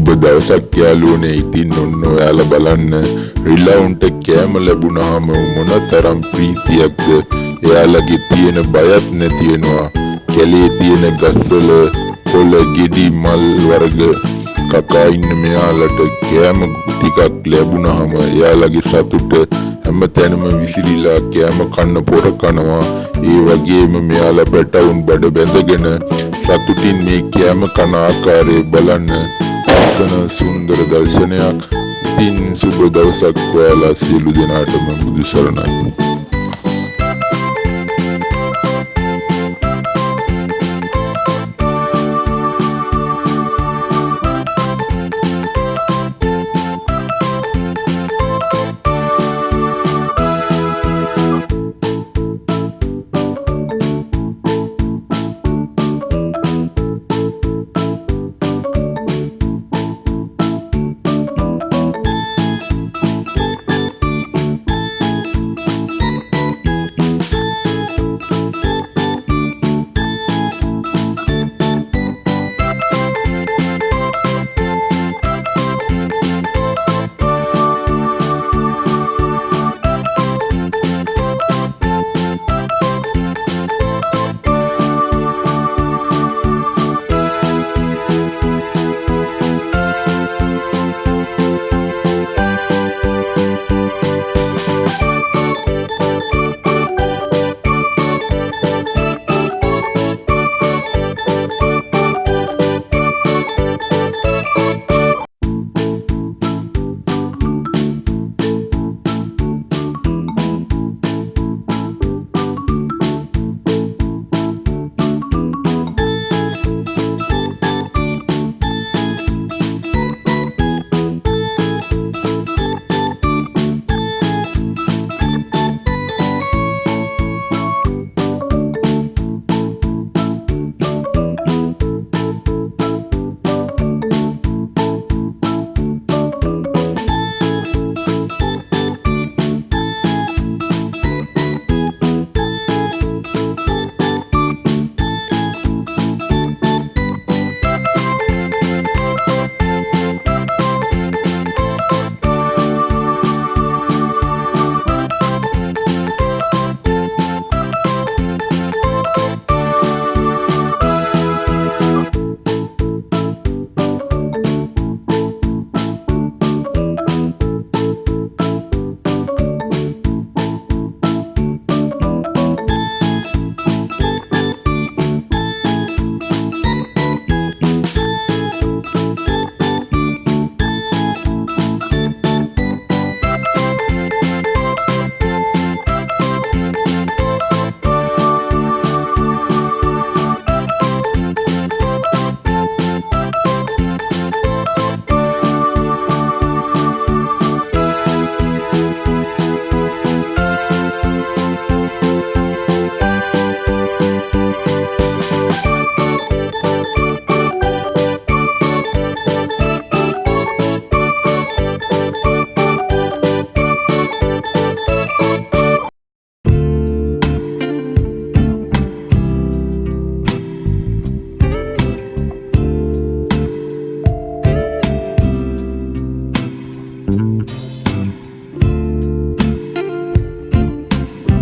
සුබ දවසක් යාළුවනේ ඉතින් ඔන්න ඔයාලා බලන්න. රිලවුන්ට කෑම ලැබුණාම මොන තරම් ප්‍රීතියක්ද? එයාලගේ තියෙන බයත් නැතිවෙනවා කැලේ තියෙන ගස්වල කොළ ගෙඩි මල් වර්ග කකා ඉන්න මෙයාලට කෑම ටිකක් ලැබුණාම එයාලගේ සතුට හැම තැනම විසිරිලා කෑම කන්න පොර කනවා. ඒ වගේම මෙයාලා පැටවුන් බඩ බැඳගෙන සතුටින් මේ කෑම කන ආකාරය බලන්න. ලස්සන සුන්දර දර්ශනයක් ඉතින් සුබ දවසක් ඔයාලා සියලු දෙනාටම බුදු සරණයි.